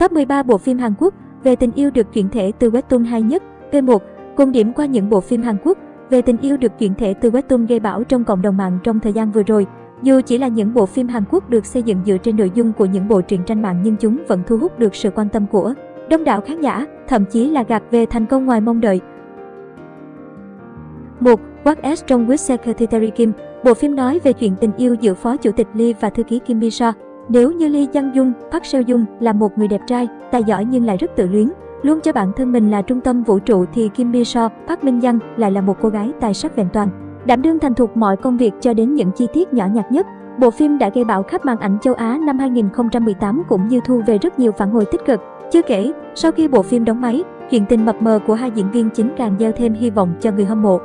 Top 13 bộ phim Hàn Quốc về tình yêu được chuyển thể từ webtoon hay nhất. V1. Cùng điểm qua những bộ phim Hàn Quốc về tình yêu được chuyển thể từ webtoon gây bão trong cộng đồng mạng trong thời gian vừa rồi. Dù chỉ là những bộ phim Hàn Quốc được xây dựng dựa trên nội dung của những bộ truyện tranh mạng nhưng chúng vẫn thu hút được sự quan tâm của đông đảo khán giả, thậm chí là gạt về thành công ngoài mong đợi. 1. What S trong With Secretary Kim Bộ phim nói về chuyện tình yêu giữa Phó Chủ tịch Lee và thư ký Kim Bi So. Nếu như Lee Chang Jung, Park Seo Jung là một người đẹp trai, tài giỏi nhưng lại rất tự luyến, luôn cho bản thân mình là trung tâm vũ trụ thì Kim Mi So, Park Min Young lại là một cô gái tài sắc vẹn toàn. Đảm đương thành thục mọi công việc cho đến những chi tiết nhỏ nhặt nhất, bộ phim đã gây bão khắp màn ảnh châu Á năm 2018 cũng như thu về rất nhiều phản hồi tích cực. Chưa kể, sau khi bộ phim đóng máy, chuyện tình mập mờ của hai diễn viên chính càng gieo thêm hy vọng cho người hâm mộ.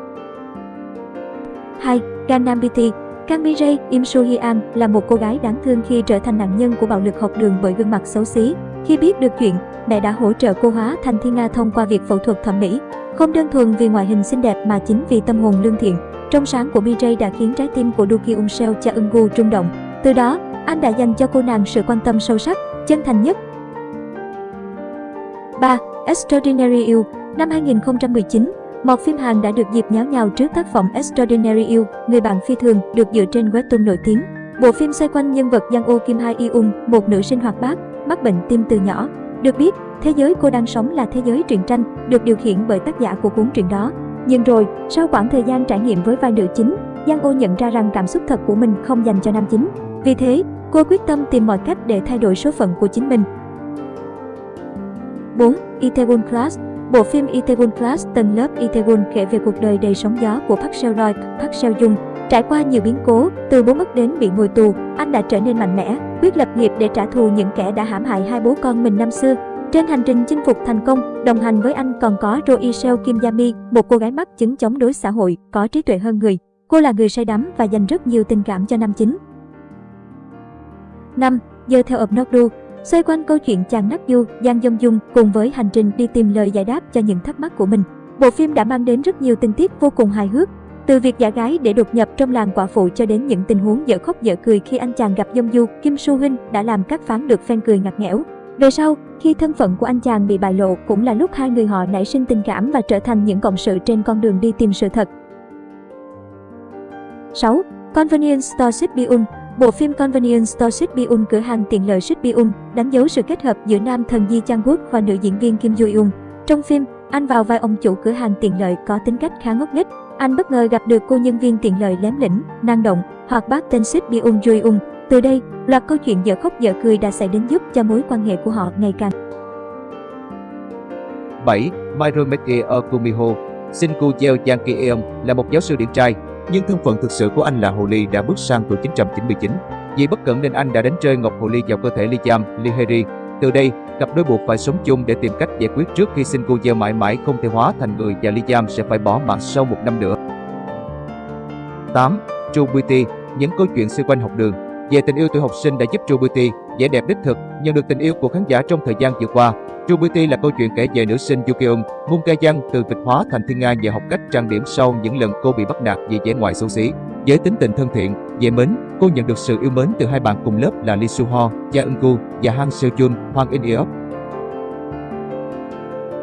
2. Gangnam Beauty Kang Mi Rae, Im Soo Hyun là một cô gái đáng thương khi trở thành nạn nhân của bạo lực học đường bởi gương mặt xấu xí. Khi biết được chuyện, mẹ đã hỗ trợ cô hóa thành Thiên Nga thông qua việc phẫu thuật thẩm mỹ. Không đơn thuần vì ngoại hình xinh đẹp mà chính vì tâm hồn lương thiện. Trong sáng của Mi Rae đã khiến trái tim của Do Ki Eun Seo cha Eun Gu rung động. Từ đó, anh đã dành cho cô nàng sự quan tâm sâu sắc, chân thành nhất. 3. Extraordinary You Năm 2019, một phim Hàn đã được dịp nháo nhào trước tác phẩm Extraordinary You, Người bạn phi thường, được dựa trên webtoon nổi tiếng. Bộ phim xoay quanh nhân vật Giang Oh Kim Hae Eun, một nữ sinh hoạt bát, mắc bệnh tim từ nhỏ. Được biết, thế giới cô đang sống là thế giới truyện tranh, được điều khiển bởi tác giả của cuốn truyện đó. Nhưng rồi, sau khoảng thời gian trải nghiệm với vai nữ chính, Giang Ô nhận ra rằng cảm xúc thật của mình không dành cho nam chính. Vì thế, cô quyết tâm tìm mọi cách để thay đổi số phận của chính mình. 4. Itaewon Class Bộ phim Itaewon Class tầng lớp Itaewon kể về cuộc đời đầy sóng gió của Park Seo Roy, Park Seo Jung. Trải qua nhiều biến cố, từ bố mất đến bị ngồi tù, anh đã trở nên mạnh mẽ, quyết lập nghiệp để trả thù những kẻ đã hãm hại hai bố con mình năm xưa. Trên hành trình chinh phục thành công, đồng hành với anh còn có Roy Seo Kim Yami, một cô gái mắc chứng chống đối xã hội, có trí tuệ hơn người. Cô là người say đắm và dành rất nhiều tình cảm cho nam chính. 5. Giờ theo ập Nokdu, xoay quanh câu chuyện chàng Nắc Du, Giang Dông Dung cùng với hành trình đi tìm lời giải đáp cho những thắc mắc của mình. Bộ phim đã mang đến rất nhiều tình tiết vô cùng hài hước, từ việc giả gái để đột nhập trong làng quả phụ cho đến những tình huống dở khóc dở cười khi anh chàng gặp Dông Du, Kim Su Huynh đã làm các phán được fan cười ngặt nghẽo. Về sau, khi thân phận của anh chàng bị bại lộ cũng là lúc hai người họ nảy sinh tình cảm và trở thành những cộng sự trên con đường đi tìm sự thật. 6. Convenience Store Sitbiun Bộ phim Convenience Store Sitbiun cửa hàng tiện lợi Sitbiun đánh dấu sự kết hợp giữa nam thần Ji Chang Wook và nữ diễn viên Kim Joo Eun. Trong phim, anh vào vai ông chủ cửa hàng tiện lợi có tính cách khá ngốc nghếch. Anh bất ngờ gặp được cô nhân viên tiện lợi lém lĩnh, năng động, hoặc bác tên Sitbiun Joeun. Từ đây, loạt câu chuyện dở khóc dở cười đã xảy đến giúp cho mối quan hệ của họ ngày càng 7. Myromeki Shin Shinku Jeo Yang Ki-eum là một giáo sư điển trai, nhưng thân phận thực sự của anh là hồ ly đã bước sang tuổi 999. Vì bất cẩn nên anh đã đánh rơi ngọc hồ ly vào cơ thể Liam Jam, Từ đây, cặp đôi buộc phải sống chung để tìm cách giải quyết trước khi Shinku Jeo mãi mãi không thể hóa thành người và Liam Jam sẽ phải bỏ mạng sau một năm nữa. 8. True Beauty, những câu chuyện xoay quanh học đường về tình yêu tuổi học sinh đã giúp True Beauty vẻ đẹp đích thực, nhận được tình yêu của khán giả trong thời gian vừa qua. Jubiti là câu chuyện kể về nữ sinh Yukium, Munkayang từ vịt hóa thành thiên nga và học cách trang điểm sau những lần cô bị bắt nạt vì vẻ ngoài xấu xí. Với tính tình thân thiện, dễ mến, cô nhận được sự yêu mến từ hai bạn cùng lớp là Lee Soo Ho, Cha Eun-gu và Han Seo-jun, Hoàng In Eop.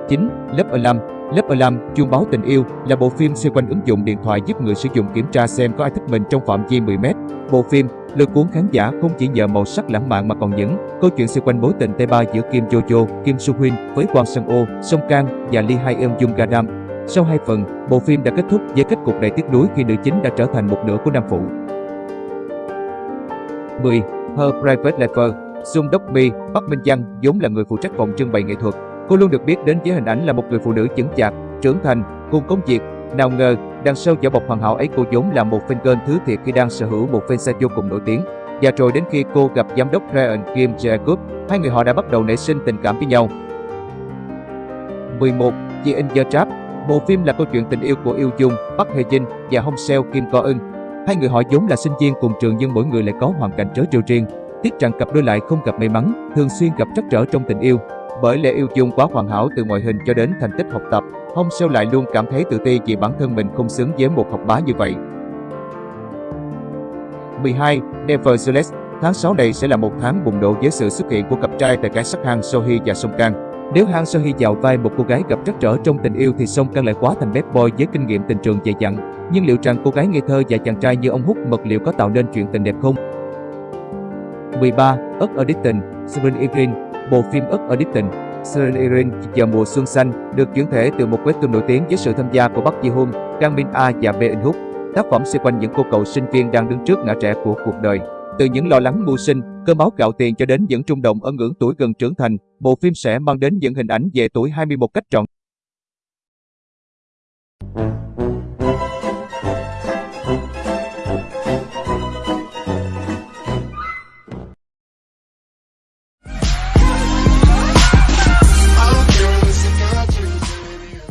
9. Lớp 15 Lớp Alarm, chuông báo tình yêu là bộ phim xoay quanh ứng dụng điện thoại giúp người sử dụng kiểm tra xem có ai thích mình trong phạm vi 10 mét. Bộ phim lôi cuốn khán giả không chỉ nhờ màu sắc lãng mạn mà còn những câu chuyện xoay quanh mối tình t ba giữa Kim Jojo, Kim Soo Hyun với Kwang Sang Oh, Song Kang và Lee Hai Eum Jung Ga Nam. Sau hai phần, bộ phim đã kết thúc với kết cục đầy tiếc nuối khi nữ chính đã trở thành một nửa của nam phụ. 10. Her Private Lover, Sung Dok Mi, Bắc Minh Giang vốn là người phụ trách phòng trưng bày nghệ thuật, Cô luôn được biết đến với hình ảnh là một người phụ nữ chững chạc, trưởng thành, cùng công việc. Nào ngờ, đằng sau vỏ bọc hoàn hảo ấy cô vốn là một fan girl thứ thiệt khi đang sở hữu một fan xe vô cùng nổi tiếng. Và rồi đến khi cô gặp giám đốc Ryan Kim Jacob, hai người họ đã bắt đầu nảy sinh tình cảm với nhau. 11. The In The Trap Bộ phim là câu chuyện tình yêu của Yêu Dung, Park Hye Jin và Hong Seo Kim Ko Eun. Hai người họ vốn là sinh viên cùng trường nhưng mỗi người lại có hoàn cảnh trớ trêu riêng. Tiếc rằng cặp đôi lại không gặp may mắn, thường xuyên gặp trắc trở trong tình yêu. Bởi lẽ Yêu chung quá hoàn hảo từ ngoại hình cho đến thành tích học tập, Hong Seo lại luôn cảm thấy tự ti vì bản thân mình không xứng với một học bá như vậy. 12. Nevertheless tháng 6 này sẽ là một tháng bùng nổ với sự xuất hiện của cặp trai tại cái sắc Han Sohee và Song Kang. Nếu Han Sohee vào vai một cô gái gặp trắc trở trong tình yêu thì Song Kang lại quá thành bad boy với kinh nghiệm tình trường dày dặn. Nhưng liệu rằng cô gái ngây thơ và chàng trai như ông hút mật liệu có tạo nên chuyện tình đẹp không? 13. Ất Editon, Spring Erin, bộ phim Ất Editon, Spring Erin và mùa xuân xanh được chuyển thể từ một webtoon nổi tiếng với sự tham gia của Park Ji Hoon, Kang Min A và Bae In Hook. Tác phẩm xoay quanh những cô cậu sinh viên đang đứng trước ngã trẻ của cuộc đời. Từ những lo lắng mưu sinh, cơm áo gạo tiền cho đến những trung động ở ngưỡng tuổi gần trưởng thành, bộ phim sẽ mang đến những hình ảnh về tuổi 21 cách trọn